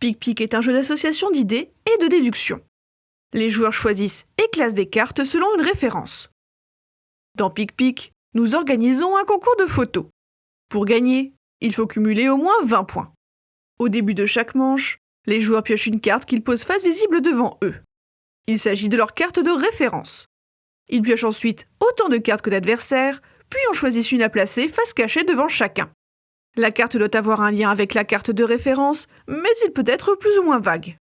Pic-Pic est un jeu d'association d'idées et de déduction. Les joueurs choisissent et classent des cartes selon une référence. Dans Pic-Pic, nous organisons un concours de photos. Pour gagner, il faut cumuler au moins 20 points. Au début de chaque manche, les joueurs piochent une carte qu'ils posent face visible devant eux. Il s'agit de leur carte de référence. Ils piochent ensuite autant de cartes que d'adversaires, puis en choisissent une à placer face cachée devant chacun. La carte doit avoir un lien avec la carte de référence, mais il peut être plus ou moins vague.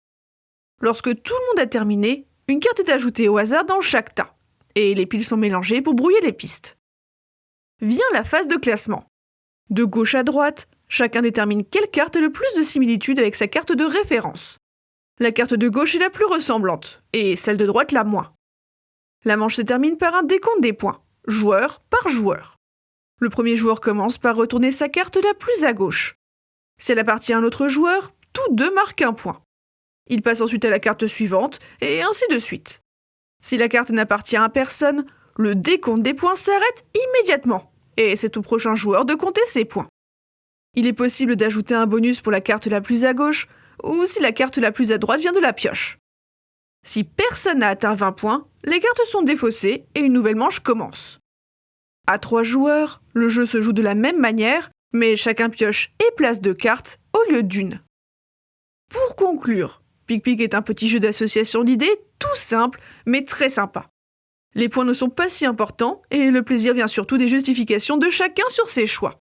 Lorsque tout le monde a terminé, une carte est ajoutée au hasard dans chaque tas, et les piles sont mélangées pour brouiller les pistes. Vient la phase de classement. De gauche à droite, chacun détermine quelle carte a le plus de similitude avec sa carte de référence. La carte de gauche est la plus ressemblante, et celle de droite la moins. La manche se termine par un décompte des points, joueur par joueur. Le premier joueur commence par retourner sa carte la plus à gauche. Si elle appartient à un autre joueur, tous deux marquent un point. Il passe ensuite à la carte suivante, et ainsi de suite. Si la carte n'appartient à personne, le décompte des points s'arrête immédiatement, et c'est au prochain joueur de compter ses points. Il est possible d'ajouter un bonus pour la carte la plus à gauche, ou si la carte la plus à droite vient de la pioche. Si personne n'a atteint 20 points, les cartes sont défaussées et une nouvelle manche commence. À trois joueurs, le jeu se joue de la même manière, mais chacun pioche et place deux cartes au lieu d'une. Pour conclure, Pic-Pic est un petit jeu d'association d'idées tout simple, mais très sympa. Les points ne sont pas si importants et le plaisir vient surtout des justifications de chacun sur ses choix.